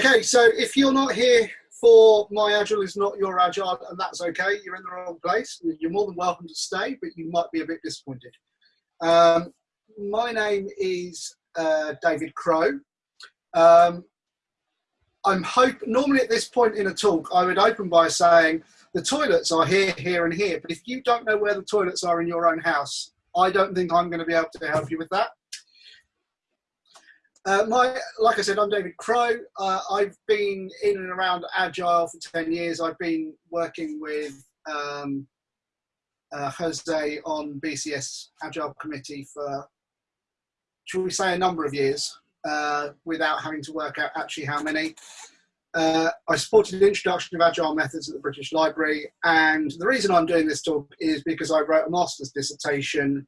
Okay, so if you're not here for my agile is not your agile, and that's okay, you're in the wrong place. You're more than welcome to stay, but you might be a bit disappointed. Um, my name is uh, David Crow. Um, I'm hope normally at this point in a talk, I would open by saying the toilets are here, here, and here. But if you don't know where the toilets are in your own house, I don't think I'm going to be able to help you with that. Uh, my, like I said, I'm David Crow. Uh, I've been in and around Agile for 10 years. I've been working with um, uh, Jose on BCS Agile Committee for, shall we say, a number of years uh, without having to work out actually how many. Uh, I supported the introduction of Agile methods at the British Library, and the reason I'm doing this talk is because I wrote a master's dissertation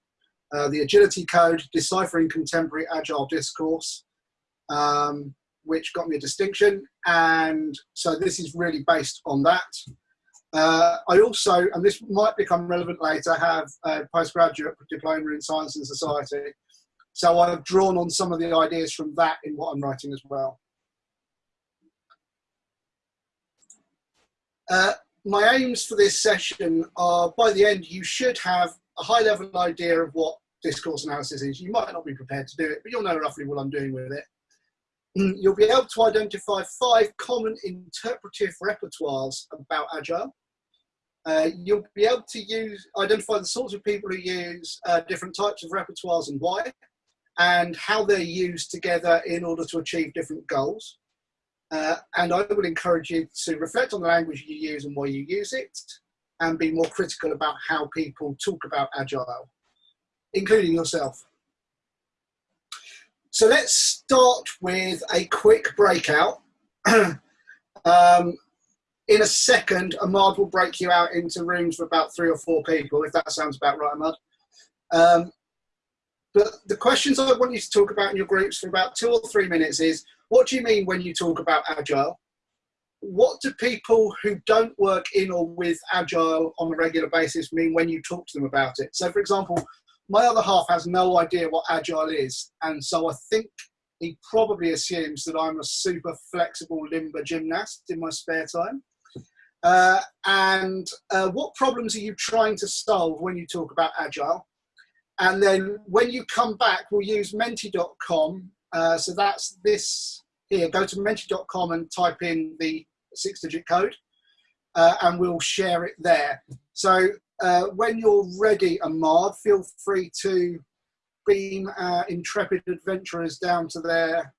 uh, the Agility Code, Deciphering Contemporary Agile Discourse, um, which got me a distinction. And so this is really based on that. Uh, I also, and this might become relevant later, have a postgraduate diploma in science and society. So I've drawn on some of the ideas from that in what I'm writing as well. Uh, my aims for this session are by the end you should have a high level idea of what discourse analysis is. You might not be prepared to do it, but you'll know roughly what I'm doing with it. Mm, you'll be able to identify five common interpretive repertoires about Agile. Uh, you'll be able to use identify the sorts of people who use uh, different types of repertoires and why, and how they're used together in order to achieve different goals. Uh, and I would encourage you to reflect on the language you use and why you use it, and be more critical about how people talk about Agile including yourself. So let's start with a quick breakout. um, in a second, Ahmad will break you out into rooms for about three or four people, if that sounds about right, Ahmad. Um, but the questions I want you to talk about in your groups for about two or three minutes is, what do you mean when you talk about Agile? What do people who don't work in or with Agile on a regular basis mean when you talk to them about it? So for example, my other half has no idea what agile is, and so I think he probably assumes that I'm a super flexible limber gymnast in my spare time. Uh, and uh, what problems are you trying to solve when you talk about agile? And then when you come back, we'll use menti.com. Uh, so that's this here. Go to menti.com and type in the six digit code, uh, and we'll share it there. So uh, when you're ready, Ahmad, feel free to beam our intrepid adventurers down to their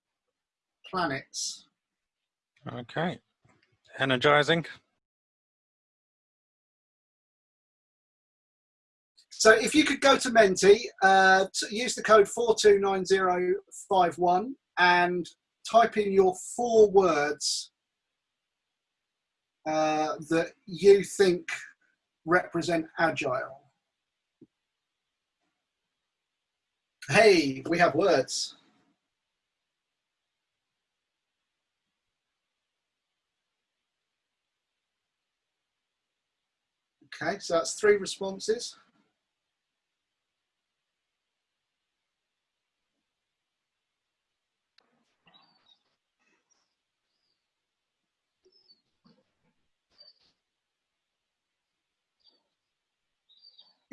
planets. Okay. Energizing. So if you could go to Menti, uh, to use the code 429051 and type in your four words uh, that you think represent agile. Hey, we have words. Okay, so that's three responses.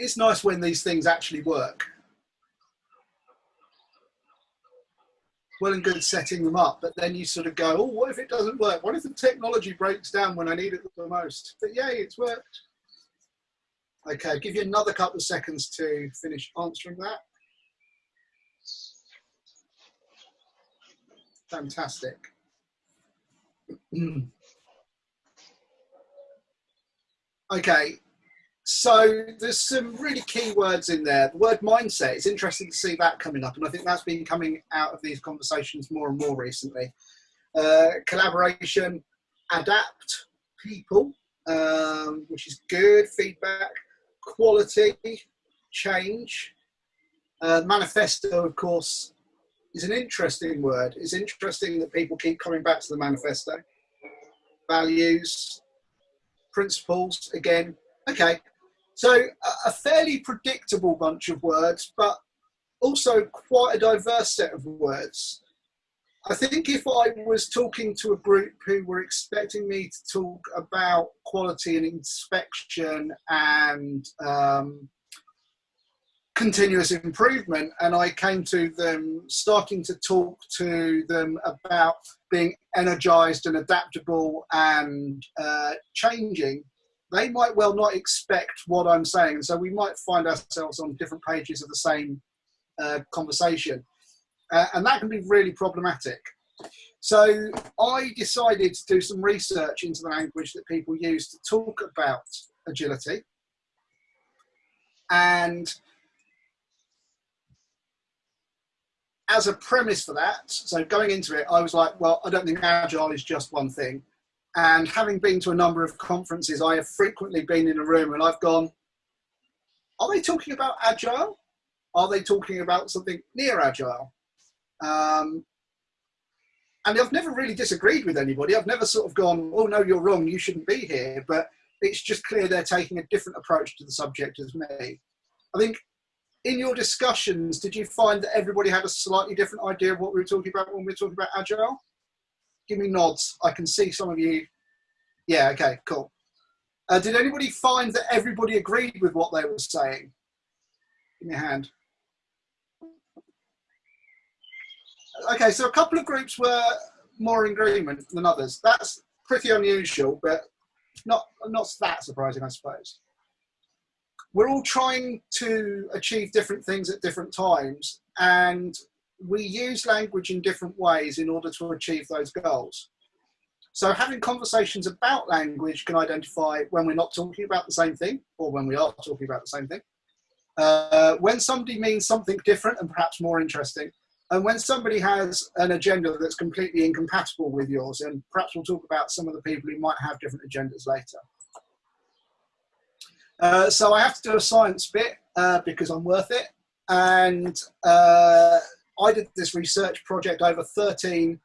It's nice when these things actually work. Well and good setting them up, but then you sort of go, oh, what if it doesn't work? What if the technology breaks down when I need it the most? But yay, it's worked. Okay, give you another couple of seconds to finish answering that. Fantastic. okay, so there's some really key words in there. The word mindset, it's interesting to see that coming up. And I think that's been coming out of these conversations more and more recently. Uh, collaboration, adapt, people, um, which is good, feedback, quality, change. Uh, manifesto, of course, is an interesting word. It's interesting that people keep coming back to the manifesto. Values, principles, again, okay, so a fairly predictable bunch of words, but also quite a diverse set of words. I think if I was talking to a group who were expecting me to talk about quality and inspection and um, continuous improvement, and I came to them starting to talk to them about being energized and adaptable and uh, changing, they might well not expect what I'm saying. So we might find ourselves on different pages of the same uh, conversation. Uh, and that can be really problematic. So I decided to do some research into the language that people use to talk about agility. And as a premise for that, so going into it, I was like, well, I don't think agile is just one thing. And having been to a number of conferences, I have frequently been in a room and I've gone, are they talking about agile? Are they talking about something near agile? Um, and I've never really disagreed with anybody. I've never sort of gone, oh no, you're wrong, you shouldn't be here. But it's just clear they're taking a different approach to the subject as me. I think in your discussions, did you find that everybody had a slightly different idea of what we were talking about when we were talking about agile? Give me nods. I can see some of you. Yeah, okay, cool. Uh, did anybody find that everybody agreed with what they were saying? Give me a hand. okay, so a couple of groups were more in agreement than others. That's pretty unusual, but not not that surprising, I suppose. We're all trying to achieve different things at different times, and we use language in different ways in order to achieve those goals. So having conversations about language can identify when we're not talking about the same thing or when we are talking about the same thing. Uh, when somebody means something different and perhaps more interesting, and when somebody has an agenda that's completely incompatible with yours, and perhaps we'll talk about some of the people who might have different agendas later. Uh, so I have to do a science bit uh, because I'm worth it. And uh, I did this research project over 13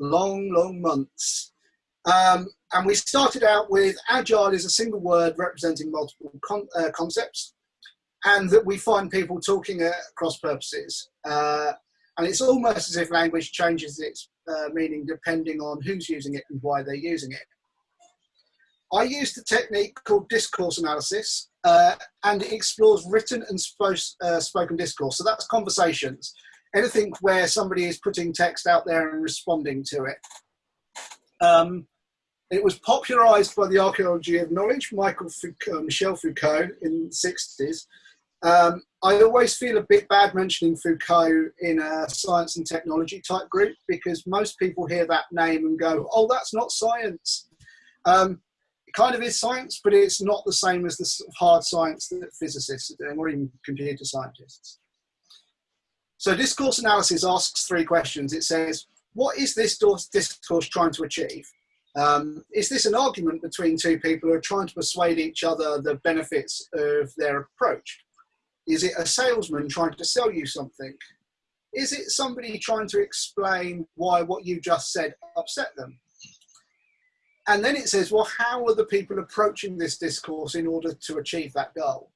long, long months. Um, and we started out with agile is a single word representing multiple con uh, concepts and that we find people talking at cross purposes. Uh, and it's almost as if language changes its uh, meaning depending on who's using it and why they're using it. I used a technique called discourse analysis, uh, and it explores written and uh, spoken discourse. So that's conversations, anything where somebody is putting text out there and responding to it. Um, it was popularized by the archaeology of knowledge, Michael Foucault, Michel Foucault in the 60s, um, I always feel a bit bad mentioning Foucault in a science and technology type group because most people hear that name and go, oh, that's not science. Um, it kind of is science, but it's not the same as the hard science that physicists are doing or even computer scientists. So discourse analysis asks three questions. It says, what is this discourse trying to achieve? Um, is this an argument between two people who are trying to persuade each other the benefits of their approach? Is it a salesman trying to sell you something? Is it somebody trying to explain why what you just said upset them? And then it says, well, how are the people approaching this discourse in order to achieve that goal?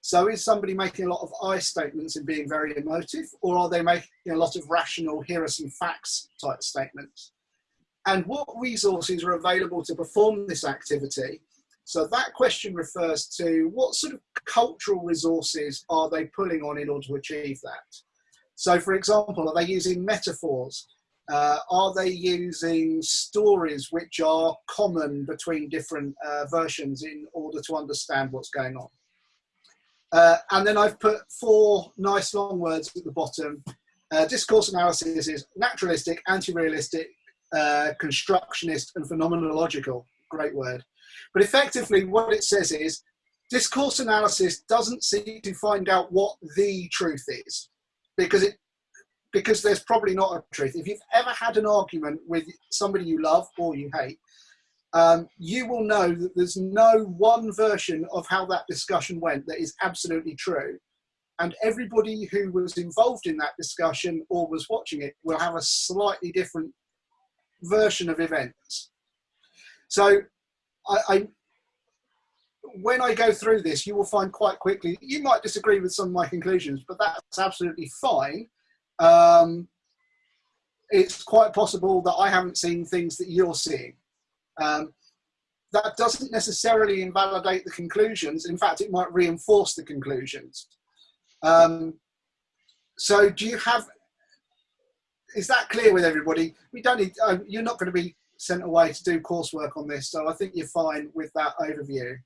So is somebody making a lot of I statements and being very emotive, or are they making a lot of rational, here are some facts type statements? And what resources are available to perform this activity so that question refers to what sort of cultural resources are they pulling on in order to achieve that? So for example, are they using metaphors? Uh, are they using stories which are common between different uh, versions in order to understand what's going on? Uh, and then I've put four nice long words at the bottom. Uh, discourse analysis is naturalistic, anti-realistic, uh, constructionist, and phenomenological. Great word. But effectively, what it says is discourse analysis doesn't seek to find out what the truth is, because it because there's probably not a truth. If you've ever had an argument with somebody you love or you hate, um, you will know that there's no one version of how that discussion went that is absolutely true. And everybody who was involved in that discussion or was watching it will have a slightly different version of events. So I, I, when I go through this, you will find quite quickly, you might disagree with some of my conclusions, but that's absolutely fine. Um, it's quite possible that I haven't seen things that you're seeing. Um, that doesn't necessarily invalidate the conclusions. In fact, it might reinforce the conclusions. Um, so do you have, is that clear with everybody? We don't need, uh, you're not going to be sent away to do coursework on this, so I think you're fine with that overview.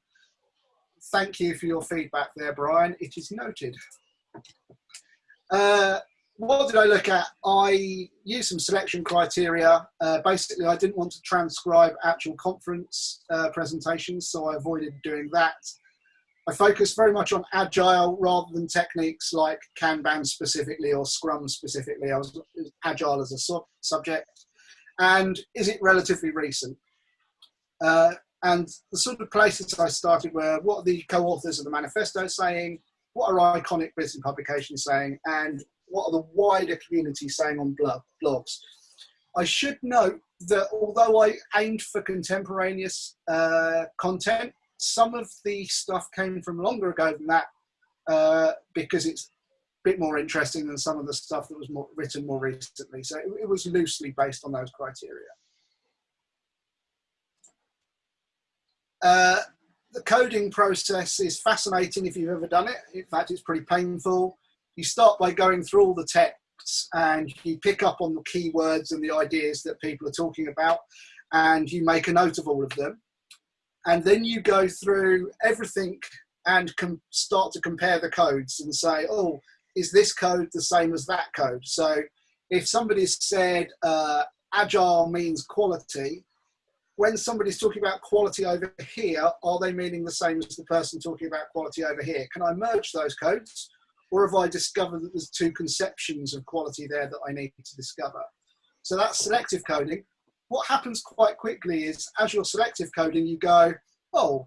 Thank you for your feedback there, Brian. It is noted. Uh, what did I look at? I used some selection criteria. Uh, basically, I didn't want to transcribe actual conference uh, presentations, so I avoided doing that. I focused very much on agile rather than techniques like Kanban specifically or Scrum specifically. I was agile as a sub subject. And is it relatively recent? Uh, and the sort of places I started were what are the co-authors of the manifesto saying? What are iconic business publications saying? And what are the wider community saying on blogs? I should note that although I aimed for contemporaneous uh, content, some of the stuff came from longer ago than that uh, because it's a bit more interesting than some of the stuff that was more, written more recently. So it, it was loosely based on those criteria. Uh, the coding process is fascinating if you've ever done it. In fact, it's pretty painful you start by going through all the texts and you pick up on the keywords and the ideas that people are talking about and you make a note of all of them. And then you go through everything and start to compare the codes and say, oh, is this code the same as that code? So if somebody's said uh, agile means quality, when somebody's talking about quality over here, are they meaning the same as the person talking about quality over here? Can I merge those codes? Or have I discovered that there's two conceptions of quality there that I need to discover? So that's selective coding. What happens quite quickly is as you're selective coding, you go, oh,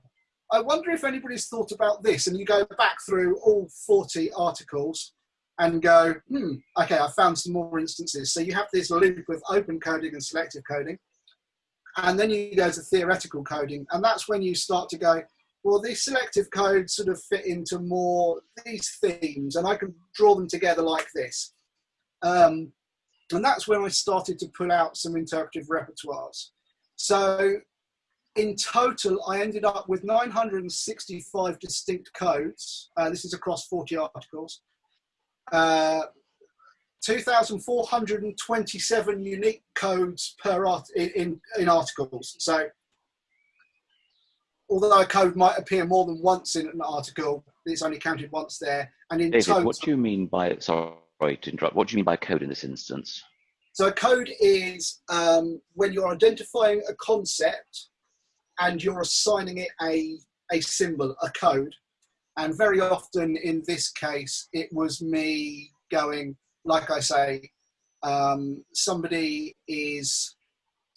I wonder if anybody's thought about this. And you go back through all 40 articles and go, hmm, okay, I found some more instances. So you have this loop of open coding and selective coding. And then you go to theoretical coding. And that's when you start to go, well, these selective codes sort of fit into more these themes, and I can draw them together like this. Um, and that's when I started to pull out some interpretive repertoires. So in total, I ended up with 965 distinct codes. Uh, this is across 40 articles. Uh, 2,427 unique codes per art in, in, in articles. So although a code might appear more than once in an article, it's only counted once there. And in David, total, what do you mean by, sorry to interrupt, what do you mean by code in this instance? So a code is um, when you're identifying a concept and you're assigning it a, a symbol, a code. And very often in this case, it was me going, like I say, um, somebody is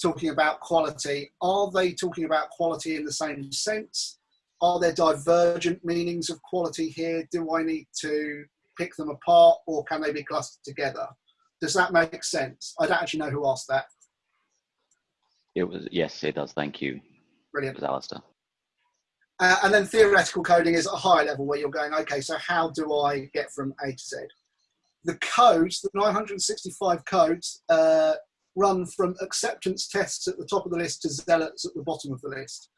talking about quality, are they talking about quality in the same sense? Are there divergent meanings of quality here? Do I need to pick them apart or can they be clustered together? Does that make sense? I don't actually know who asked that. It was yes, it does. Thank you. Brilliant. It was Alistair. Uh, and then theoretical coding is at a higher level where you're going, okay, so how do I get from A to Z? The codes, the 965 codes, uh, run from acceptance tests at the top of the list to zealots at the bottom of the list,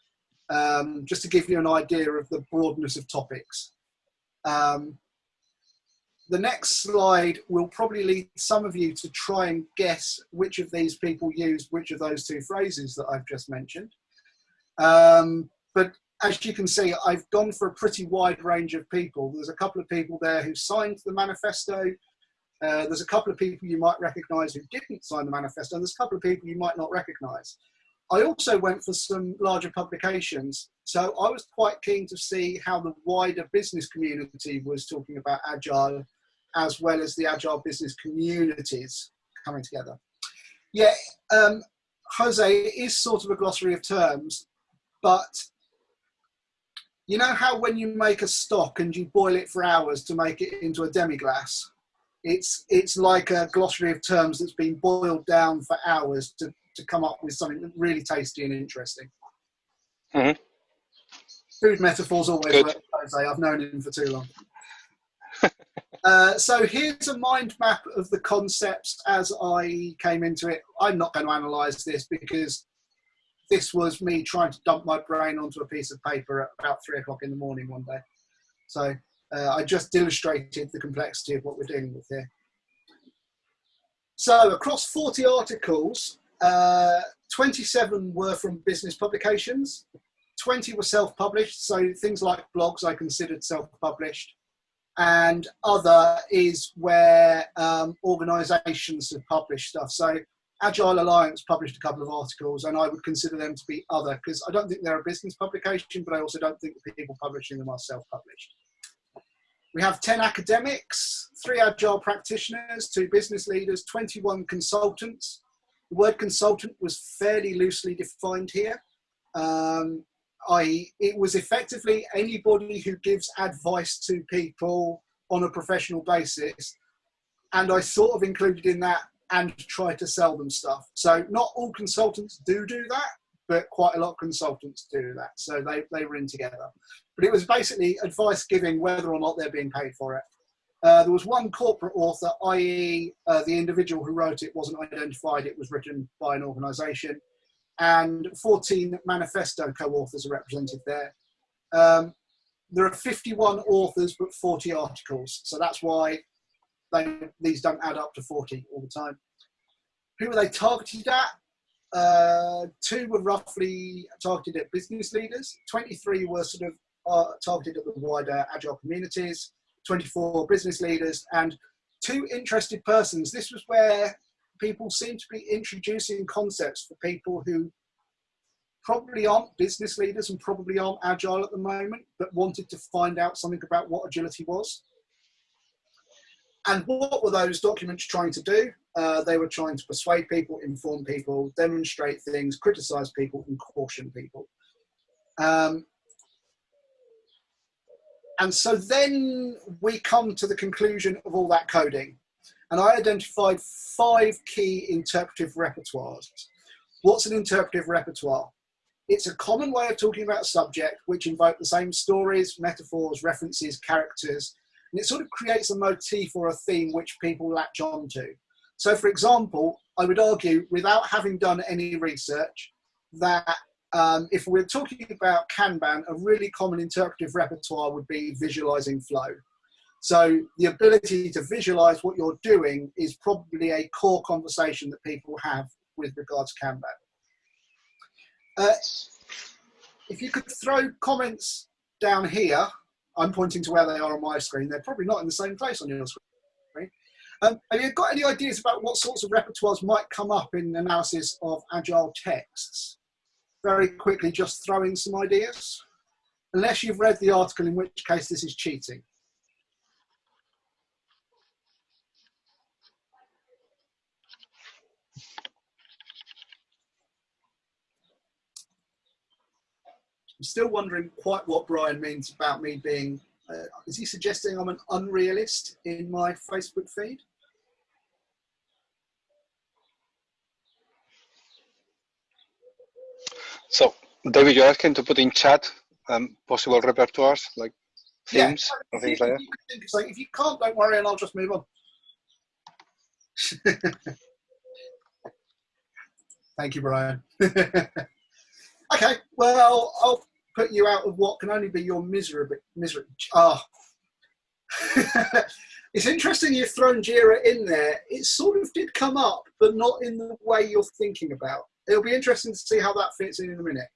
um, just to give you an idea of the broadness of topics. Um, the next slide will probably lead some of you to try and guess which of these people used which of those two phrases that I've just mentioned. Um, but as you can see, I've gone for a pretty wide range of people. There's a couple of people there who signed the manifesto, uh, there's a couple of people you might recognize who didn't sign the manifesto, and there's a couple of people you might not recognize. I also went for some larger publications. So I was quite keen to see how the wider business community was talking about Agile, as well as the Agile business communities coming together. Yeah, um, Jose, is sort of a glossary of terms, but you know how when you make a stock and you boil it for hours to make it into a demi-glace, it's it's like a glossary of terms that's been boiled down for hours to, to come up with something really tasty and interesting. Mm-hmm. Food metaphors always Good. work, I've known him for too long. Uh, so here's a mind map of the concepts as I came into it. I'm not going to analyse this because this was me trying to dump my brain onto a piece of paper at about three o'clock in the morning one day. So uh, I just illustrated the complexity of what we're dealing with here. So across 40 articles, uh, 27 were from business publications, 20 were self-published, so things like blogs I considered self-published, and other is where um, organisations have published stuff. So Agile Alliance published a couple of articles, and I would consider them to be other because I don't think they're a business publication, but I also don't think the people publishing them are self-published. We have 10 academics, three Agile practitioners, two business leaders, 21 consultants. The word consultant was fairly loosely defined here. Um, I, it was effectively anybody who gives advice to people on a professional basis. And I sort of included in that and try to sell them stuff. So not all consultants do do that, but quite a lot of consultants do that. So they, they were in together. But it was basically advice giving whether or not they're being paid for it. Uh, there was one corporate author, i.e. Uh, the individual who wrote it wasn't identified, it was written by an organisation and 14 manifesto co-authors are represented there. Um, there are 51 authors but 40 articles, so that's why they, these don't add up to 40 all the time. Who are they targeted at? Uh, two were roughly targeted at business leaders, 23 were sort of uh, targeted at the wider agile communities, 24 business leaders, and two interested persons. This was where people seem to be introducing concepts for people who probably aren't business leaders and probably aren't agile at the moment, but wanted to find out something about what agility was. And what were those documents trying to do? Uh, they were trying to persuade people, inform people, demonstrate things, criticize people, and caution people. Um, and so then we come to the conclusion of all that coding and I identified five key interpretive repertoires. What's an interpretive repertoire? It's a common way of talking about a subject which invoke the same stories, metaphors, references, characters, and it sort of creates a motif or a theme which people latch on to. So for example, I would argue without having done any research that um, if we're talking about Kanban, a really common interpretive repertoire would be visualizing flow. So the ability to visualize what you're doing is probably a core conversation that people have with regards to Kanban. Uh, if you could throw comments down here, I'm pointing to where they are on my screen. They're probably not in the same place on your screen. Um, have you got any ideas about what sorts of repertoires might come up in analysis of agile texts? Very quickly, just throwing some ideas. Unless you've read the article, in which case this is cheating. I'm still wondering quite what Brian means about me being. Uh, is he suggesting I'm an unrealist in my Facebook feed? So, David, you're asking to put in chat um, possible repertoires like themes yeah, or things like that? You if you can't, don't worry, and I'll just move on. Thank you, Brian. okay, well, I'll put you out of what can only be your misery. misery. Ah. it's interesting you've thrown Jira in there. It sort of did come up, but not in the way you're thinking about. It'll be interesting to see how that fits in in a minute.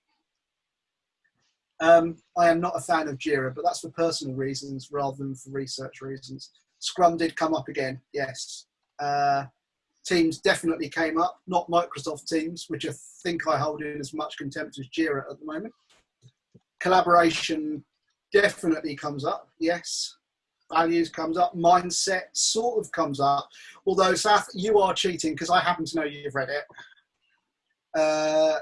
Um, I am not a fan of Jira, but that's for personal reasons rather than for research reasons. Scrum did come up again, yes. Uh, Teams definitely came up, not Microsoft Teams, which I think I hold in as much contempt as Jira at the moment collaboration definitely comes up, yes. Values comes up, mindset sort of comes up. Although, Saf, you are cheating because I happen to know you've read it. Uh,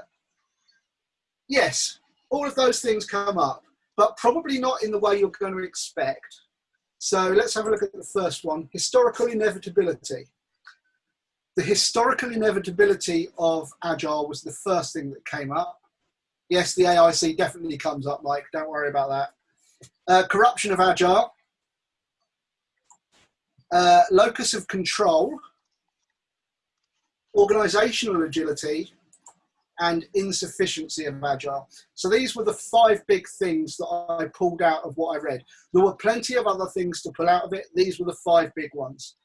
yes, all of those things come up, but probably not in the way you're going to expect. So let's have a look at the first one historical inevitability. The historical inevitability of Agile was the first thing that came up yes, the AIC definitely comes up, Mike. Don't worry about that. Uh, corruption of Agile. uh, locus of control, organizational agility, and insufficiency of agile. So these were the five big things that I pulled out of what I read. There were plenty of other things to pull out of it. These were the five big ones.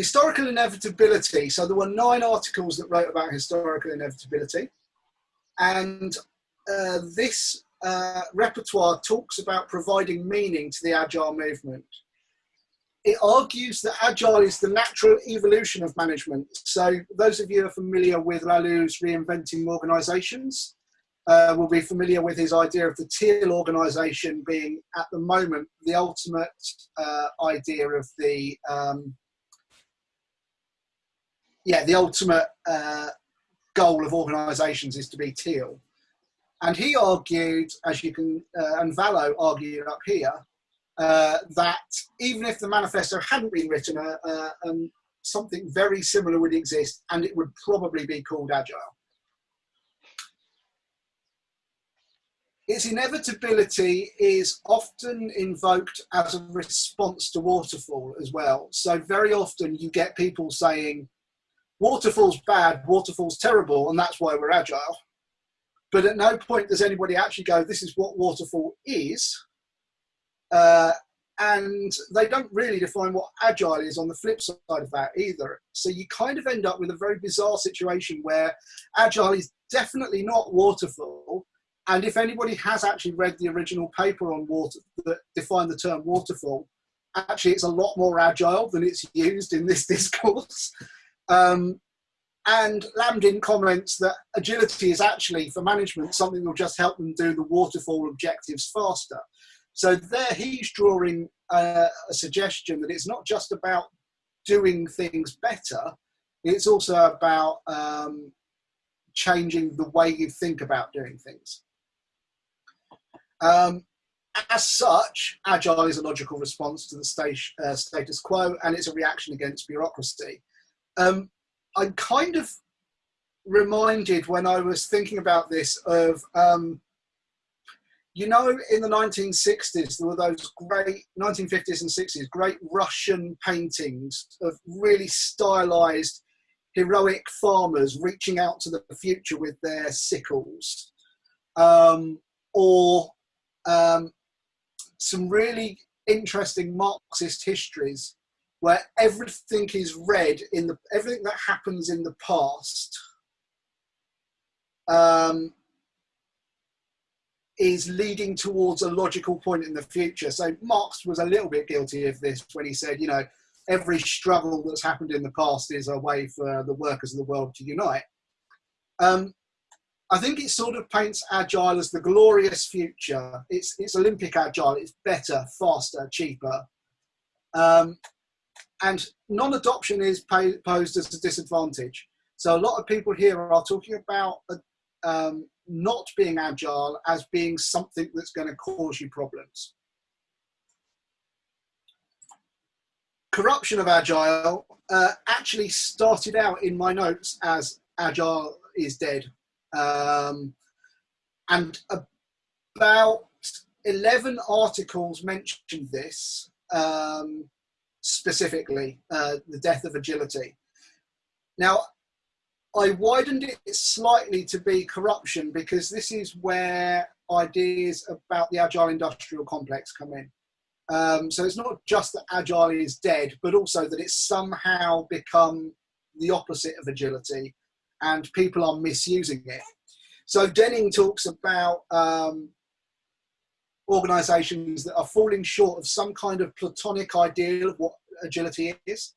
Historical inevitability. So there were nine articles that wrote about historical inevitability. And uh, this uh, repertoire talks about providing meaning to the agile movement it argues that agile is the natural evolution of management. So those of you who are familiar with Laloux's reinventing organizations uh, will be familiar with his idea of the teal organization being at the moment the ultimate uh, idea of the um, yeah the ultimate uh, goal of organizations is to be teal and he argued as you can uh, and Valo argued up here uh, that even if the manifesto hadn't been written, uh, uh, um, something very similar would exist and it would probably be called Agile. Its inevitability is often invoked as a response to waterfall as well. So very often you get people saying, waterfall's bad, waterfall's terrible, and that's why we're agile. But at no point does anybody actually go, this is what waterfall is, uh, and they don't really define what agile is on the flip side of that either. So you kind of end up with a very bizarre situation where agile is definitely not waterfall. And if anybody has actually read the original paper on water that defined the term waterfall, actually it's a lot more agile than it's used in this discourse. Um, and Lambdin comments that agility is actually for management something that will just help them do the waterfall objectives faster. So there he's drawing uh, a suggestion that it's not just about doing things better, it's also about um, changing the way you think about doing things. Um, as such, agile is a logical response to the state, uh, status quo and it's a reaction against bureaucracy. Um, I'm kind of reminded when I was thinking about this of um, you know, in the 1960s, there were those great 1950s and 60s, great Russian paintings of really stylized, heroic farmers reaching out to the future with their sickles, um, or um, some really interesting Marxist histories where everything is read in the everything that happens in the past um, is leading towards a logical point in the future. So Marx was a little bit guilty of this when he said, you know, every struggle that's happened in the past is a way for the workers of the world to unite. Um, I think it sort of paints agile as the glorious future. It's it's Olympic agile. It's better, faster, cheaper, um, and non-adoption is posed as a disadvantage. So a lot of people here are talking about um, not being agile as being something that's going to cause you problems. Corruption of agile uh, actually started out in my notes as agile is dead. Um, and about 11 articles mentioned this um, specifically, uh, the death of agility. Now, I widened it slightly to be corruption because this is where ideas about the agile industrial complex come in. Um, so it's not just that agile is dead, but also that it's somehow become the opposite of agility and people are misusing it. So Denning talks about um, organizations that are falling short of some kind of platonic ideal of what agility is.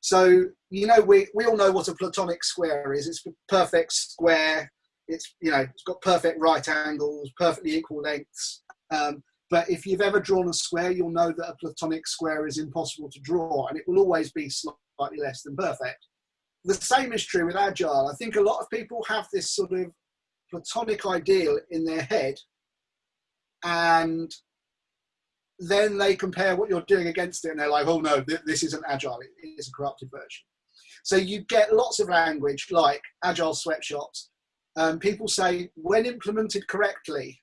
So, you know, we, we all know what a platonic square is. It's a perfect square. It's, you know, it's got perfect right angles, perfectly equal lengths. Um, but if you've ever drawn a square, you'll know that a platonic square is impossible to draw and it will always be slightly less than perfect. The same is true with Agile. I think a lot of people have this sort of platonic ideal in their head and then they compare what you're doing against it and they're like, oh no, th this isn't agile, it is a corrupted version. So you get lots of language like agile sweatshops. Um, people say, when implemented correctly,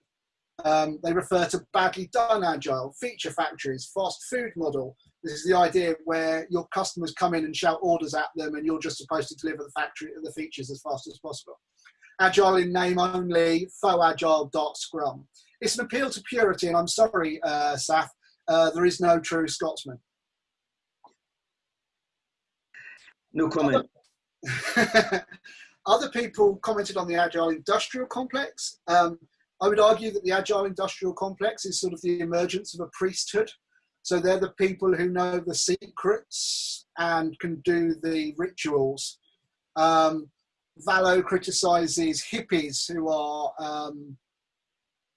Um, they refer to badly done agile, feature factories, fast food model. This is the idea where your customers come in and shout orders at them, and you're just supposed to deliver the factory the features as fast as possible. Agile in name only, faux agile dark scrum. It's an appeal to purity, and I'm sorry, uh, Saf, uh, there is no true Scotsman. No comment. Other people commented on the agile industrial complex. Um, I would argue that the agile industrial complex is sort of the emergence of a priesthood. So they're the people who know the secrets and can do the rituals. Um, Valo criticizes hippies who are um,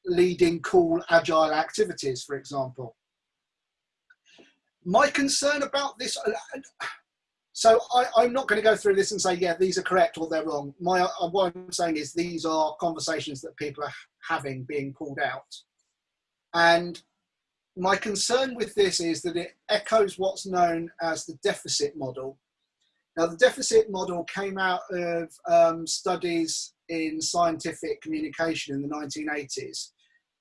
leading cool agile activities, for example. My concern about this, so I, am not going to go through this and say, yeah, these are correct or they're wrong. My, uh, what I'm saying is these are conversations that people are having being pulled out. And my concern with this is that it echoes what's known as the deficit model. Now, the deficit model came out of um, studies in scientific communication in the 1980s.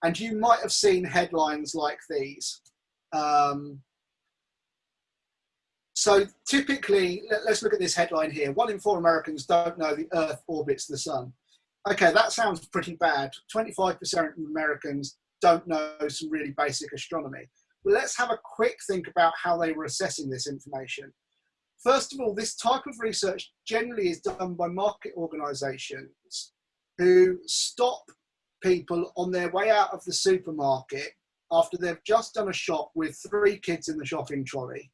And you might have seen headlines like these. Um, so typically, let, us look at this headline here. One in four Americans don't know the Earth orbits the sun. Okay, that sounds pretty bad. 25% of Americans don't know some really basic astronomy. But let's have a quick think about how they were assessing this information. First of all, this type of research generally is done by market organizations who stop people on their way out of the supermarket after they've just done a shop with three kids in the shopping trolley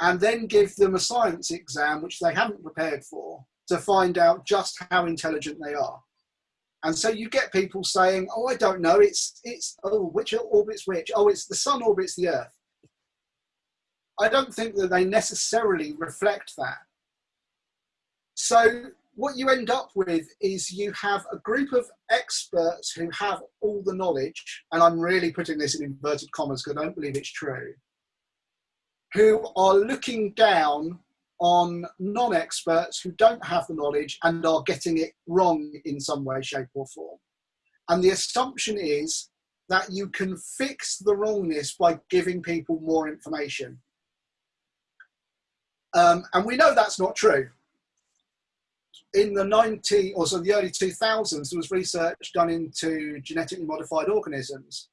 and then give them a science exam, which they haven't prepared for, to find out just how intelligent they are. And so you get people saying, "Oh, I don't know. It's it's oh, which orbits which? Oh, it's the sun orbits the Earth." I don't think that they necessarily reflect that. So what you end up with is you have a group of experts who have all the knowledge, and I'm really putting this in inverted commas because I don't believe it's true who are looking down on non-experts who don't have the knowledge and are getting it wrong in some way, shape or form. And the assumption is that you can fix the wrongness by giving people more information. Um, and we know that's not true. In the 90 or so the early 2000s, there was research done into genetically modified organisms.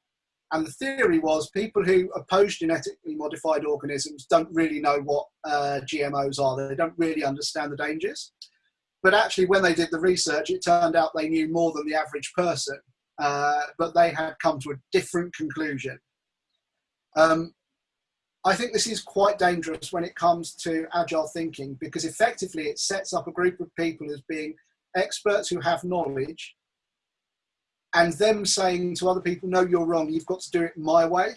And the theory was people who oppose genetically modified organisms don't really know what uh, GMOs are. They don't really understand the dangers. But actually, when they did the research, it turned out they knew more than the average person. Uh, but they had come to a different conclusion. Um, I think this is quite dangerous when it comes to agile thinking because effectively it sets up a group of people as being experts who have knowledge and them saying to other people, no, you're wrong, you've got to do it my way.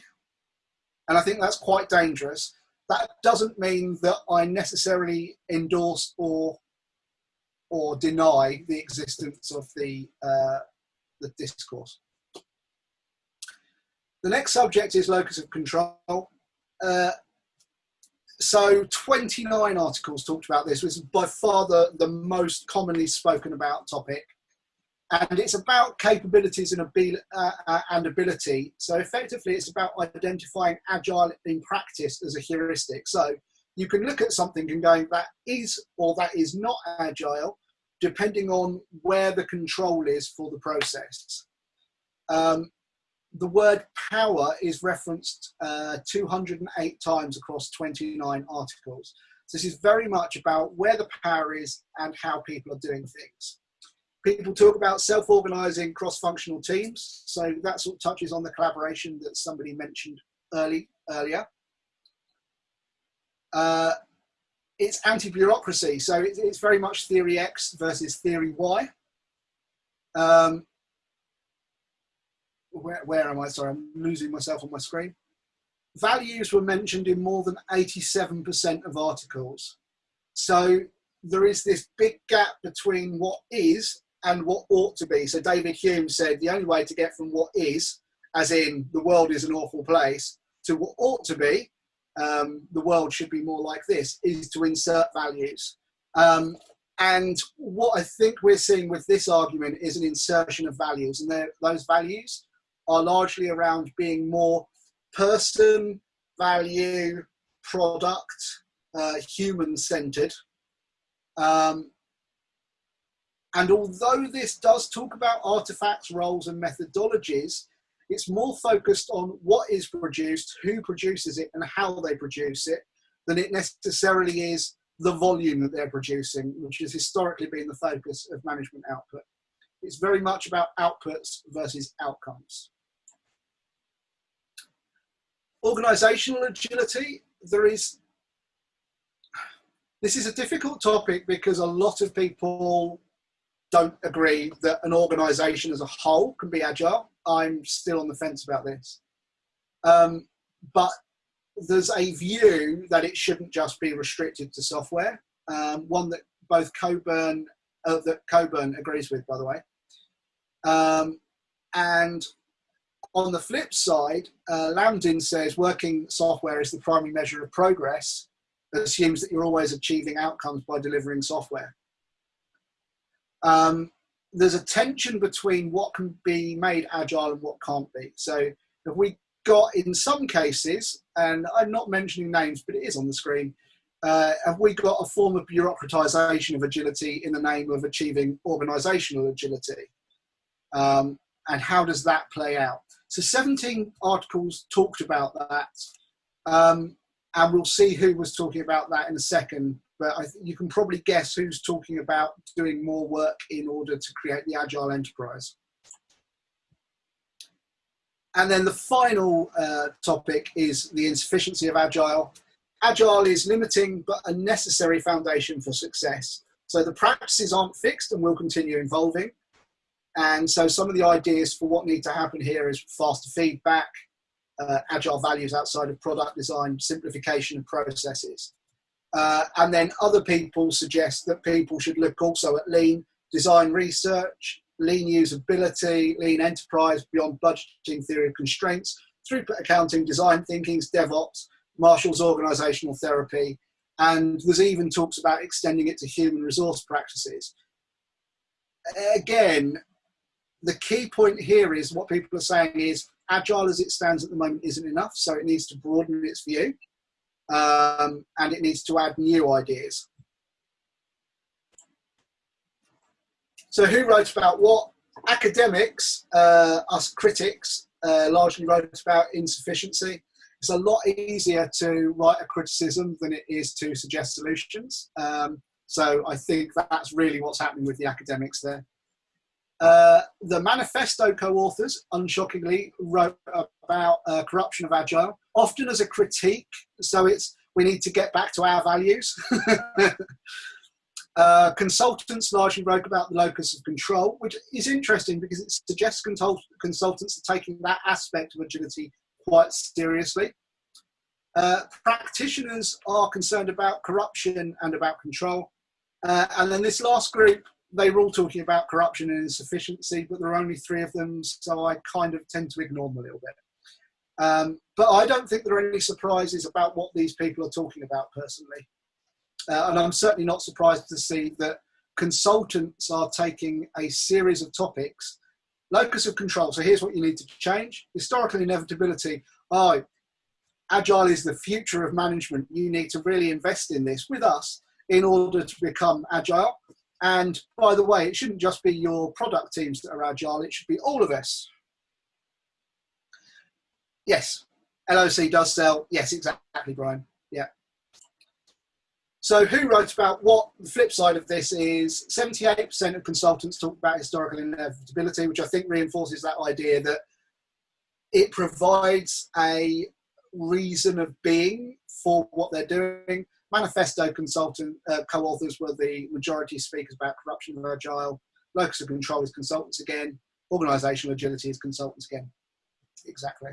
And I think that's quite dangerous. That doesn't mean that I necessarily endorse or or deny the existence of the uh, the discourse. The next subject is locus of control. Uh, so 29 articles talked about this, which is by far the, the most commonly spoken about topic and it's about capabilities and, abil uh, uh, and ability. So effectively, it's about identifying agile in practice as a heuristic. So you can look at something and going that is or that is not agile, depending on where the control is for the process. Um, the word power is referenced uh, 208 times across 29 articles. So this is very much about where the power is and how people are doing things. People talk about self-organizing cross-functional teams. So that sort of touches on the collaboration that somebody mentioned early earlier. Uh, it's anti-bureaucracy. So it, it's very much theory X versus theory Y. Um, where, where am I? Sorry, I'm losing myself on my screen. Values were mentioned in more than 87% of articles. So there is this big gap between what is and what ought to be. So David Hume said the only way to get from what is, as in the world is an awful place, to what ought to be, um, the world should be more like this, is to insert values. Um, and what I think we're seeing with this argument is an insertion of values, and those values are largely around being more person, value, product, uh, human centered. Um, and although this does talk about artifacts, roles, and methodologies, it's more focused on what is produced, who produces it, and how they produce it, than it necessarily is the volume that they're producing, which has historically been the focus of management output. It's very much about outputs versus outcomes. Organizational agility, there is, this is a difficult topic because a lot of people don't agree that an organization as a whole can be agile. I'm still on the fence about this. Um, but there's a view that it shouldn't just be restricted to software. Um, one that both Cockburn, uh, that Cockburn agrees with, by the way. Um, and on the flip side, uh, Lambdin says working software is the primary measure of progress. That assumes that you're always achieving outcomes by delivering software. Um, there's a tension between what can be made agile and what can't be. So if we got in some cases, and I'm not mentioning names, but it is on the screen, uh, have we got a form of bureaucratization of agility in the name of achieving organizational agility? Um, and how does that play out? So 17 articles talked about that. Um, and we'll see who was talking about that in a second. But I think you can probably guess who's talking about doing more work in order to create the agile enterprise. And then the final uh, topic is the insufficiency of agile. Agile is limiting but a necessary foundation for success. So the practices aren't fixed and will continue evolving. And so some of the ideas for what need to happen here is faster feedback, uh, agile values outside of product design, simplification of processes. Uh, and then other people suggest that people should look also at lean design research, lean usability, lean enterprise beyond budgeting theory of constraints, throughput accounting, design thinkings, DevOps, Marshall's organizational therapy, and there's even talks about extending it to human resource practices. Again, the key point here is what people are saying is agile as it stands at the moment isn't enough, so it needs to broaden its view um, and it needs to add new ideas. So who wrote about what? Academics, uh, us critics, uh, largely wrote about insufficiency. It's a lot easier to write a criticism than it is to suggest solutions. Um, so I think that's really what's happening with the academics there. Uh, the manifesto co-authors, unshockingly, wrote about uh, corruption of agile, often as a critique. So it's we need to get back to our values. uh, consultants largely wrote about the locus of control, which is interesting because it suggests consult consultants are taking that aspect of agility quite seriously. Uh, practitioners are concerned about corruption and about control. Uh, and then this last group they were all talking about corruption and insufficiency, but there are only three of them, so I kind of tend to ignore them a little bit. Um, but I don't think there are any surprises about what these people are talking about personally. Uh, and I'm certainly not surprised to see that consultants are taking a series of topics. Locus of control. So here's what you need to change. Historical inevitability. Oh, agile is the future of management. You need to really invest in this with us in order to become agile. And by the way, it shouldn't just be your product teams that are agile, it should be all of us. Yes, LOC does sell. Yes, exactly, Brian. Yeah. So who wrote about what? The flip side of this is 78% of consultants talk about historical inevitability, which I think reinforces that idea that it provides a reason of being for what they're doing Manifesto consultant uh, co-authors were the majority speakers about corruption and agile. Locus of control is consultants again. Organizational agility is consultants again. Exactly.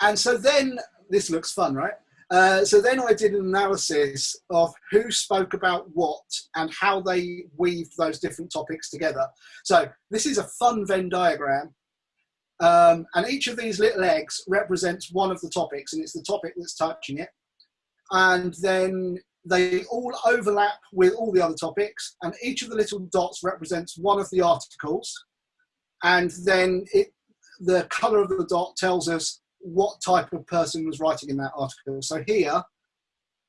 And so then, this looks fun, right? Uh, so then I did an analysis of who spoke about what and how they weaved those different topics together. So this is a fun Venn diagram um, and each of these little eggs represents one of the topics, and it's the topic that's touching it. And then they all overlap with all the other topics, and each of the little dots represents one of the articles. and then it, the color of the dot tells us what type of person was writing in that article. So here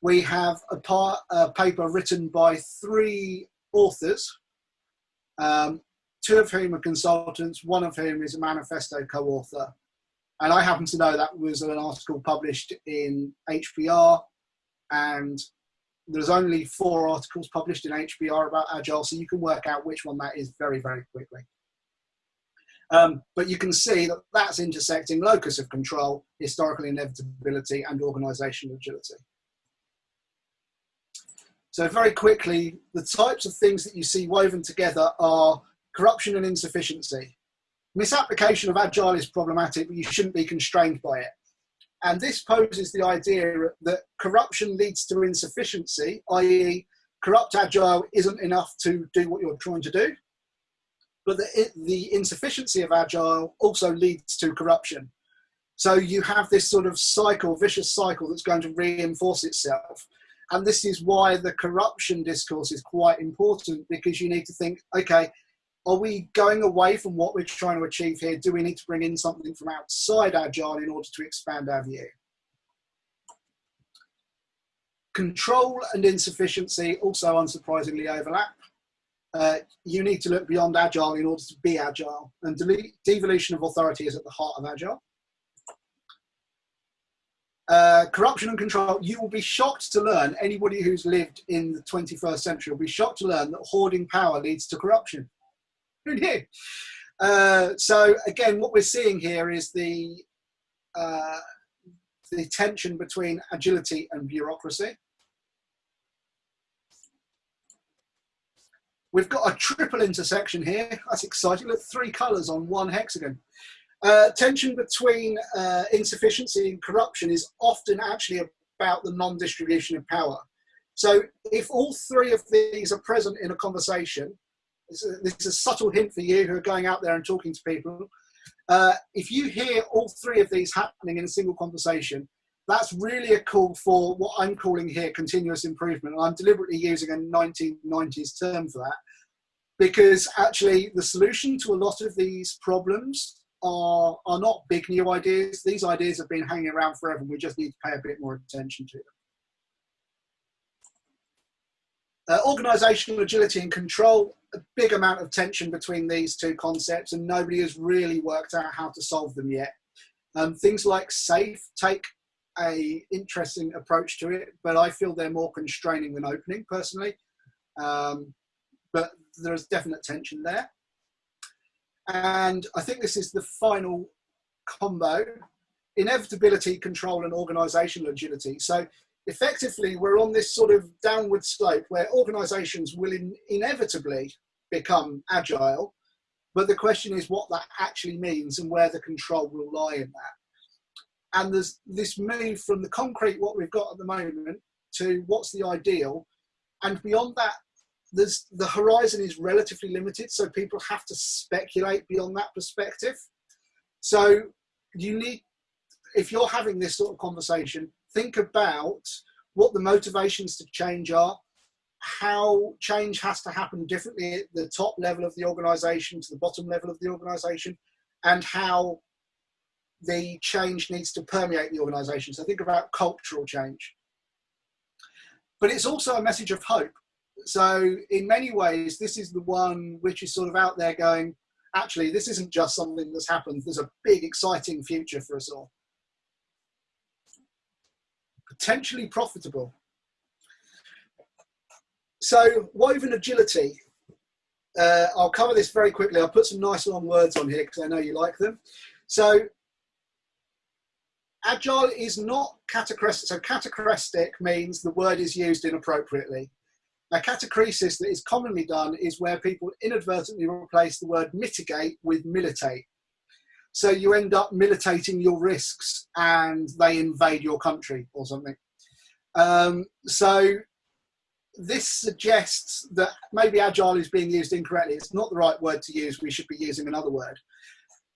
we have a, part, a paper written by three authors, um, two of whom are consultants, one of whom is a manifesto co-author. And I happen to know that was an article published in HBR and there's only four articles published in HBR about Agile, so you can work out which one that is very, very quickly. Um, but you can see that that's intersecting locus of control, historical inevitability, and organizational agility. So very quickly, the types of things that you see woven together are corruption and insufficiency. Misapplication of Agile is problematic, but you shouldn't be constrained by it. And this poses the idea that corruption leads to insufficiency, i.e. corrupt Agile isn't enough to do what you're trying to do, but the, the insufficiency of Agile also leads to corruption. So you have this sort of cycle, vicious cycle that's going to reinforce itself. And this is why the corruption discourse is quite important because you need to think, okay, are we going away from what we're trying to achieve here? Do we need to bring in something from outside Agile in order to expand our view? Control and insufficiency also unsurprisingly overlap. Uh, you need to look beyond Agile in order to be Agile, and devolution of authority is at the heart of Agile. Uh, corruption and control, you will be shocked to learn, anybody who's lived in the 21st century will be shocked to learn that hoarding power leads to corruption. Who knew? Uh, so again, what we're seeing here is the, uh, the tension between agility and bureaucracy. We've got a triple intersection here. That's exciting. Look, three colours on one hexagon. Uh, tension between uh, insufficiency and corruption is often actually about the non-distribution of power. So if all three of these are present in a conversation, this is, a, subtle hint for you who are going out there and talking to people. Uh, if you hear all three of these happening in a single conversation, that's really a call for what I'm calling here continuous improvement. I'm deliberately using a 1990s term for that because actually the solution to a lot of these problems are, are not big new ideas. These ideas have been hanging around forever. and We just need to pay a bit more attention to them. Uh, organizational agility and control, a big amount of tension between these two concepts and nobody has really worked out how to solve them yet. Um, things like SAFe take a interesting approach to it, but I feel they're more constraining than opening personally. Um, but there's definite tension there. And I think this is the final combo, inevitability, control and organizational agility. So effectively we're on this sort of downward slope where organizations will in inevitably become agile, but the question is what that actually means and where the control will lie in that. And there's this move from the concrete, what we've got at the moment, to what's the ideal. And beyond that, there's the horizon is relatively limited, so people have to speculate beyond that perspective. So you need, if you're having this sort of conversation, think about what the motivations to change are, how change has to happen differently at the top level of the organization to the bottom level of the organization, and how the change needs to permeate the organization. So think about cultural change. But it's also a message of hope so in many ways, this is the one which is sort of out there going, actually, this isn't just something that's happened. There's a big, exciting future for us all. Potentially profitable. So woven agility. Uh, I'll cover this very quickly. I'll put some nice long words on here because I know you like them. So agile is not catachrestic. So catachrestic means the word is used inappropriately. Now, catachresis that is commonly done is where people inadvertently replace the word mitigate with militate. So you end up militating your risks and they invade your country or something. Um, so this suggests that maybe agile is being used incorrectly. It's not the right word to use. We should be using another word.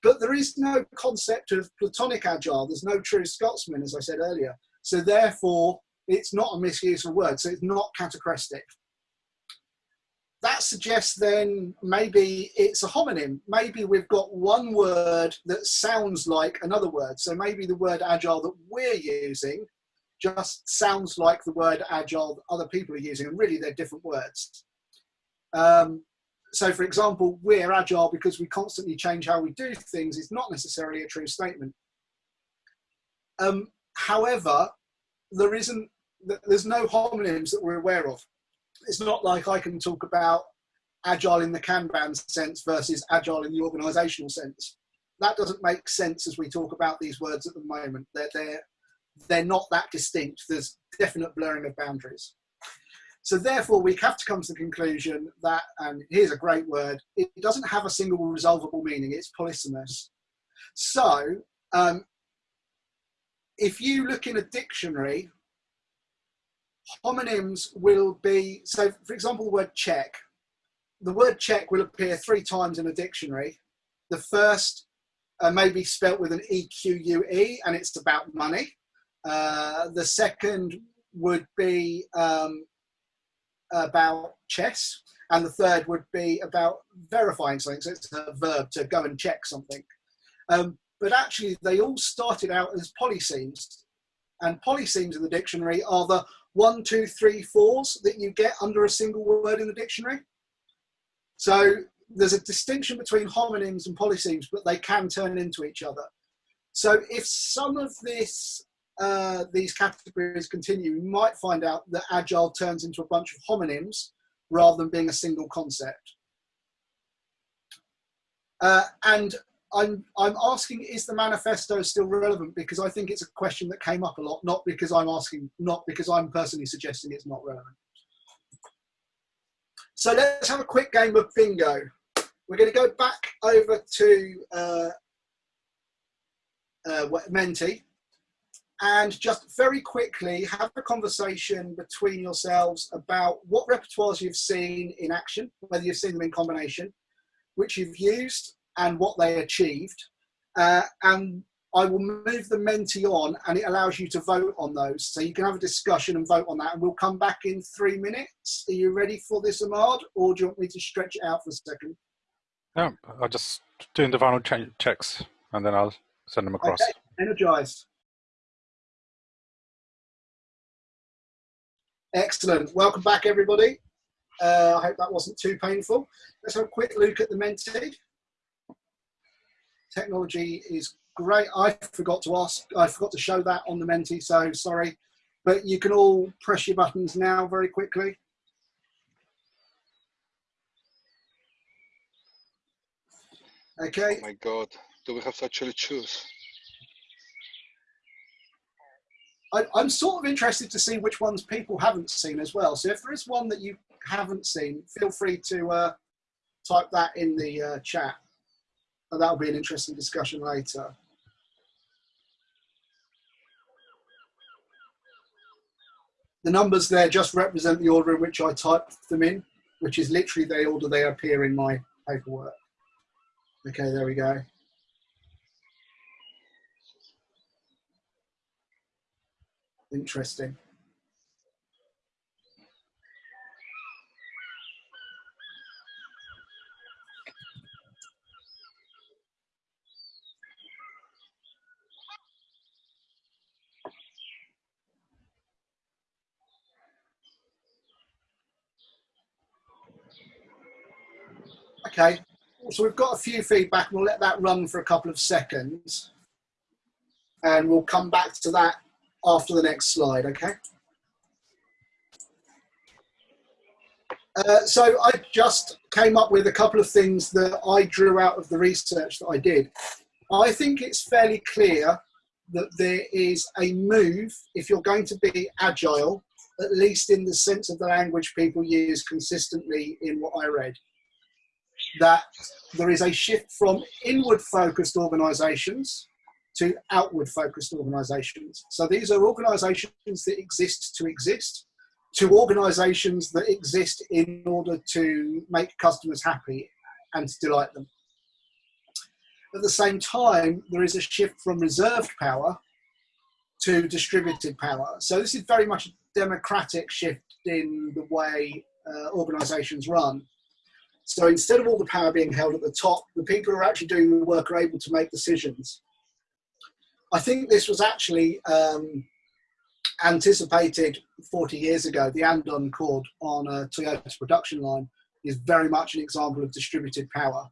But there is no concept of platonic agile. There's no true Scotsman, as I said earlier. So therefore, it's not a misuse of word. So it's not catachrestic. That suggests then maybe it's a homonym. Maybe we've got one word that sounds like another word. So maybe the word agile that we're using just sounds like the word agile that other people are using, and really they're different words. Um, so, for example, we're agile because we constantly change how we do things is not necessarily a true statement. Um, however, there isn't, there's no homonyms that we're aware of. It's not like I can talk about agile in the Kanban sense versus agile in the organizational sense. That doesn't make sense as we talk about these words at the moment. They're, they're, they're not that distinct. There's definite blurring of boundaries. So therefore, we have to come to the conclusion that, and here's a great word, it doesn't have a single resolvable meaning, it's polysemous. So um, if you look in a dictionary, homonyms will be, so for example, the word check. The word check will appear three times in a dictionary. The first uh, may be spelt with an E-Q-U-E and it's about money. Uh, the second would be um, about chess, and the third would be about verifying something. So it's a verb to go and check something. Um, but actually, they all started out as polysemes, and polysemes in the dictionary are the one, two, three, fours that you get under a single word in the dictionary. So there's a distinction between homonyms and polysemes, but they can turn into each other. So if some of this uh, these categories continue, you might find out that agile turns into a bunch of homonyms rather than being a single concept. Uh, and I'm, I'm asking, is the manifesto still relevant? Because I think it's a question that came up a lot, not because I'm asking, not because I'm personally suggesting it's not relevant. So let's have a quick game of bingo. We're going to go back over to uh, uh, Menti and just very quickly have a conversation between yourselves about what repertoires you've seen in action, whether you've seen them in combination, which you've used and what they achieved. Uh, and I will move the Menti on and it allows you to vote on those. So you can have a discussion and vote on that and we'll come back in three minutes. Are you ready for this, Ahmad? Or do you want me to stretch it out for a second? No, I'll just doing the final checks and then I'll send them across. Okay, energized. Excellent. Welcome back, everybody. Uh, I hope that wasn't too painful. Let's have a quick look at the Menti. Technology is great. I forgot to ask, I forgot to show that on the Menti, so sorry. But you can all press your buttons now very quickly. Okay. Oh my God, do we have to actually choose? I, I'm sort of interested to see which ones people haven't seen as well. So if there is one that you haven't seen, feel free to uh, type that in the uh, chat. And that'll be an interesting discussion later. The numbers there just represent the order in which I typed them in, which is literally the order they appear in my paperwork. Okay, there we go. Interesting. Okay, so we've got a few feedback. We'll let that run for a couple of seconds. And we'll come back to that after the next slide, okay? Uh, so I just came up with a couple of things that I drew out of the research that I did. I think it's fairly clear that there is a move, if you're going to be agile, at least in the sense of the language people use consistently in what I read, that there is a shift from inward focused organizations to outward focused organizations. So these are organizations that exist to exist, to organizations that exist in order to make customers happy and to delight them. At the same time, there is a shift from reserved power to distributed power. So this is very much a democratic shift in the way uh, organizations run. So instead of all the power being held at the top, the people who are actually doing the work are able to make decisions. I think this was actually um, anticipated 40 years ago. The Andon cord on a Toyota production line is very much an example of distributed power.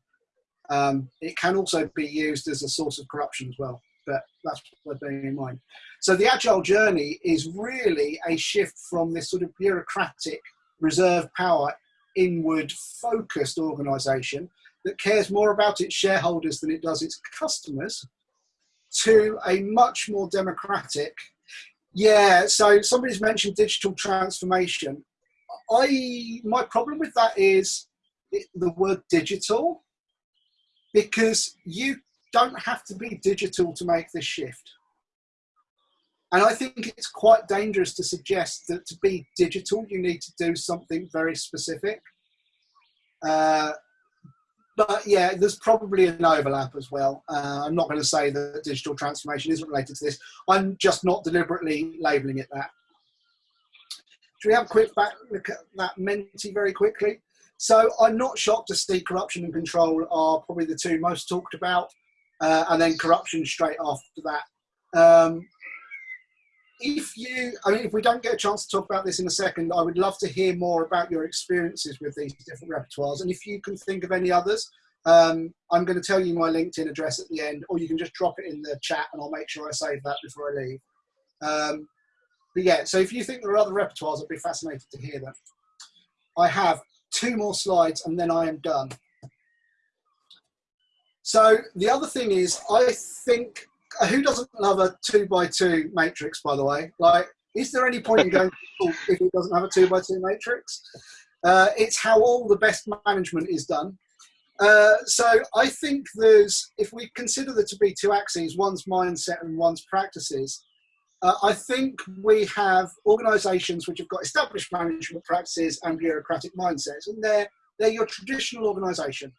Um, it can also be used as a source of corruption as well, but that's what bearing in mind. So the agile journey is really a shift from this sort of bureaucratic reserve power inward focused organization that cares more about its shareholders than it does its customers to a much more democratic yeah so somebody's mentioned digital transformation. I my problem with that is the word digital because you don't have to be digital to make this shift and I think it's quite dangerous to suggest that to be digital, you need to do something very specific. Uh, but yeah, there's probably an overlap as well. Uh, I'm not going to say that digital transformation isn't related to this. I'm just not deliberately labeling it that. Should we have a quick back look at that Menti very quickly? So I'm not shocked to see corruption and control are probably the two most talked about, uh, and then corruption straight after that. Um, if you, I mean, if we don't get a chance to talk about this in a second, I would love to hear more about your experiences with these different repertoires. And if you can think of any others, um, I'm going to tell you my LinkedIn address at the end, or you can just drop it in the chat and I'll make sure I save that before I leave. Um, but yeah, so if you think there are other repertoires, I'd be fascinated to hear them. I have two more slides and then I am done. So the other thing is, I think who doesn't love a two by two matrix? By the way, like, is there any point in going if it doesn't have a two by two matrix? Uh, it's how all the best management is done. Uh, so I think there's, if we consider there to be two axes, one's mindset and one's practices, uh, I think we have organisations which have got established management practices and bureaucratic mindsets, and they're they're your traditional organisation.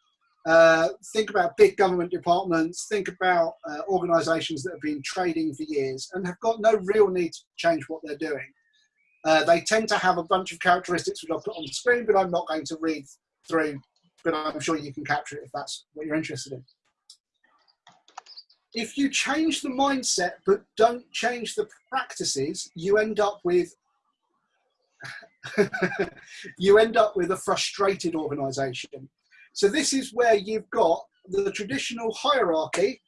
Uh, think about big government departments, think about uh, organisations that have been trading for years and have got no real need to change what they're doing. Uh, they tend to have a bunch of characteristics which I've put on the screen, but I'm not going to read through, but I'm sure you can capture it if that's what you're interested in. If you change the mindset but don't change the practices, you end up with you end up with a frustrated organisation so this is where you've got the traditional hierarchy,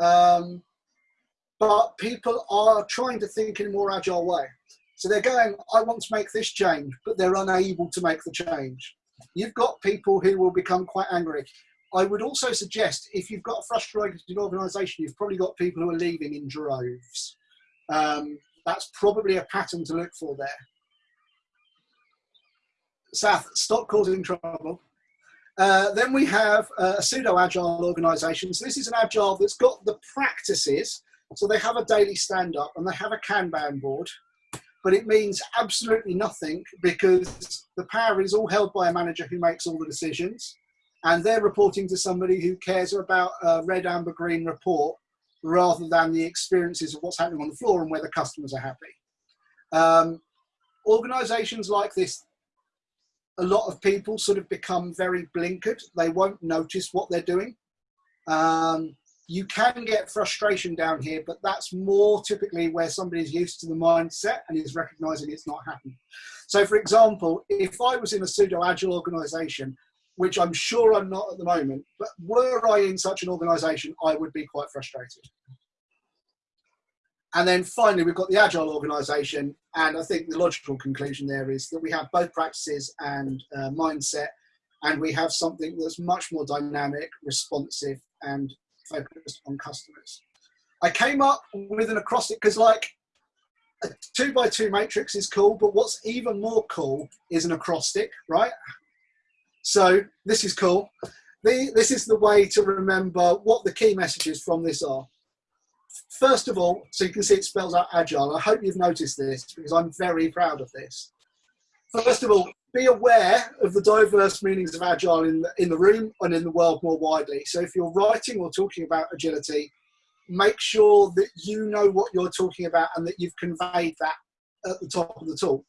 um, but people are trying to think in a more agile way. So they're going, I want to make this change, but they're unable to make the change. You've got people who will become quite angry. I would also suggest if you've got a frustrated organisation, you've probably got people who are leaving in droves. Um, that's probably a pattern to look for there. Seth, stop causing trouble. Uh, then we have uh, a pseudo-agile organisation. So this is an agile that's got the practices. So they have a daily stand-up and they have a Kanban board, but it means absolutely nothing because the power is all held by a manager who makes all the decisions, and they're reporting to somebody who cares about a red, amber, green report rather than the experiences of what's happening on the floor and where the customers are happy. Um, organizations like this a lot of people sort of become very blinkered. They won't notice what they're doing. Um, you can get frustration down here, but that's more typically where somebody's used to the mindset and is recognizing it's not happening. So, for example, if I was in a pseudo agile organization, which I'm sure I'm not at the moment, but were I in such an organization, I would be quite frustrated. And then finally, we've got the agile organization. And I think the logical conclusion there is that we have both practices and uh, mindset, and we have something that's much more dynamic, responsive, and focused on customers. I came up with an acrostic because, like, a two by two matrix is cool, but what's even more cool is an acrostic, right? So this is cool. The, this is the way to remember what the key messages from this are first of all, so you can see it spells out agile. I hope you've noticed this because I'm very proud of this. First of all, be aware of the diverse meanings of agile in the, in the room and in the world more widely. So if you're writing or talking about agility, make sure that you know what you're talking about and that you've conveyed that at the top of the talk.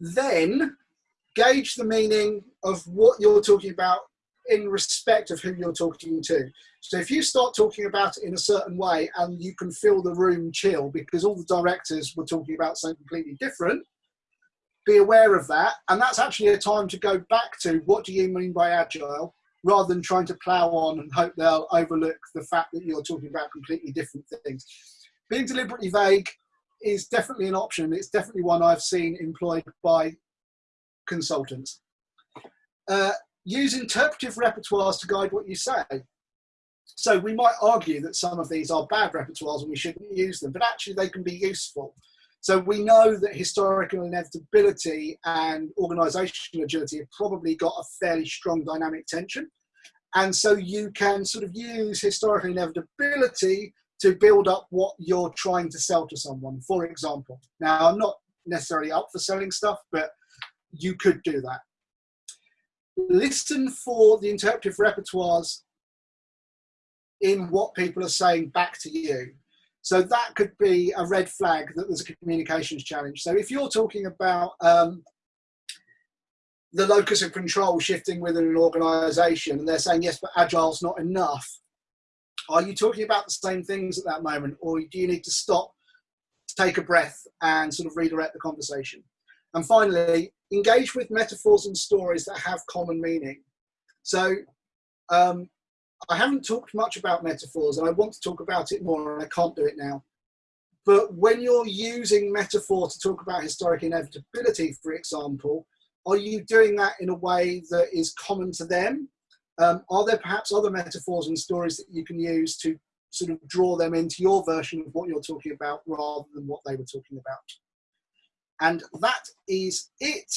then gauge the meaning of what you're talking about in respect of who you're talking to. So if you start talking about it in a certain way and you can feel the room chill because all the directors were talking about something completely different, be aware of that. And that's actually a time to go back to what do you mean by agile rather than trying to plow on and hope they'll overlook the fact that you're talking about completely different things. Being deliberately vague is definitely an option. It's definitely one I've seen employed by consultants. Uh, use interpretive repertoires to guide what you say. So we might argue that some of these are bad repertoires and we shouldn't use them, but actually they can be useful. So we know that historical inevitability and organizational agility have probably got a fairly strong dynamic tension. And so you can sort of use historical inevitability to build up what you're trying to sell to someone, for example. Now, I'm not necessarily up for selling stuff, but you could do that. Listen for the interpretive repertoires in what people are saying back to you. So that could be a red flag that there's a communications challenge. So if you're talking about um, the locus of control shifting within an organization and they're saying, yes, but agile's not enough, are you talking about the same things at that moment or do you need to stop, take a breath and sort of redirect the conversation? And finally, engage with metaphors and stories that have common meaning. So um, I haven't talked much about metaphors and I want to talk about it more and I can't do it now. But when you're using metaphor to talk about historic inevitability, for example, are you doing that in a way that is common to them? Um, are there perhaps other metaphors and stories that you can use to sort of draw them into your version of what you're talking about rather than what they were talking about? And that is it